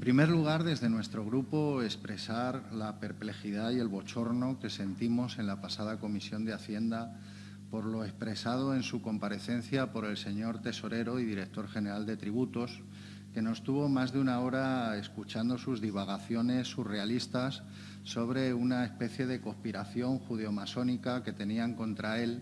En primer lugar, desde nuestro grupo, expresar la perplejidad y el bochorno que sentimos en la pasada Comisión de Hacienda por lo expresado en su comparecencia por el señor tesorero y director general de tributos, que nos tuvo más de una hora escuchando sus divagaciones surrealistas sobre una especie de conspiración judeomasónica que tenían contra él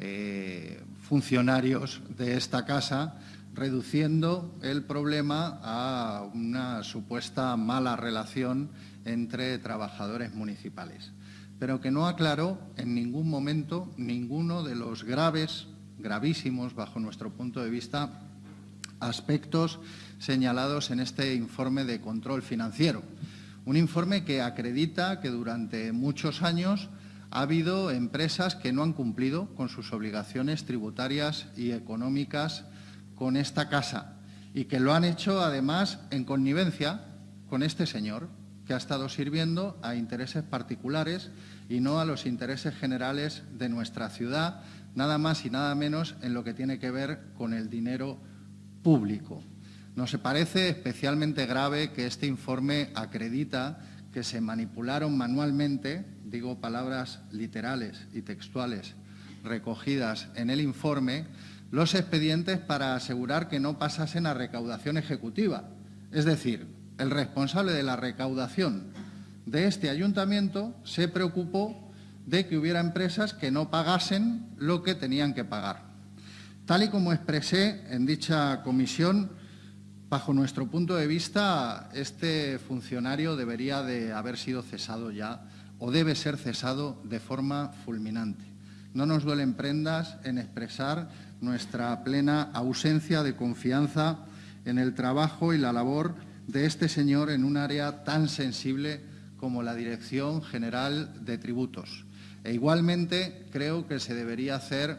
eh, funcionarios de esta casa, reduciendo el problema a una supuesta mala relación entre trabajadores municipales, pero que no aclaró en ningún momento ninguno de los graves, gravísimos, bajo nuestro punto de vista, aspectos señalados en este informe de control financiero. Un informe que acredita que durante muchos años ha habido empresas que no han cumplido con sus obligaciones tributarias y económicas con esta casa y que lo han hecho además en connivencia con este señor que ha estado sirviendo a intereses particulares y no a los intereses generales de nuestra ciudad, nada más y nada menos en lo que tiene que ver con el dinero público. Nos parece especialmente grave que este informe acredita que se manipularon manualmente, digo palabras literales y textuales recogidas en el informe, los expedientes para asegurar que no pasasen a recaudación ejecutiva. Es decir, el responsable de la recaudación de este ayuntamiento se preocupó de que hubiera empresas que no pagasen lo que tenían que pagar. Tal y como expresé en dicha comisión, Bajo nuestro punto de vista, este funcionario debería de haber sido cesado ya o debe ser cesado de forma fulminante. No nos duelen prendas en expresar nuestra plena ausencia de confianza en el trabajo y la labor de este señor en un área tan sensible como la Dirección General de Tributos. E igualmente creo que se debería hacer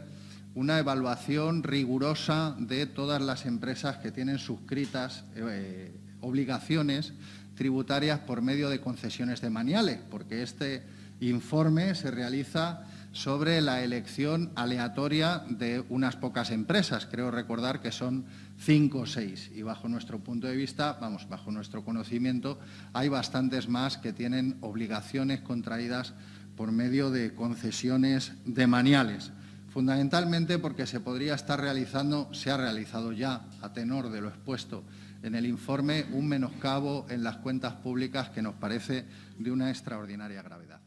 una evaluación rigurosa de todas las empresas que tienen suscritas eh, obligaciones tributarias por medio de concesiones de maniales, porque este informe se realiza sobre la elección aleatoria de unas pocas empresas. Creo recordar que son cinco o seis y bajo nuestro punto de vista, vamos, bajo nuestro conocimiento, hay bastantes más que tienen obligaciones contraídas por medio de concesiones de maniales fundamentalmente porque se podría estar realizando, se ha realizado ya, a tenor de lo expuesto en el informe, un menoscabo en las cuentas públicas que nos parece de una extraordinaria gravedad.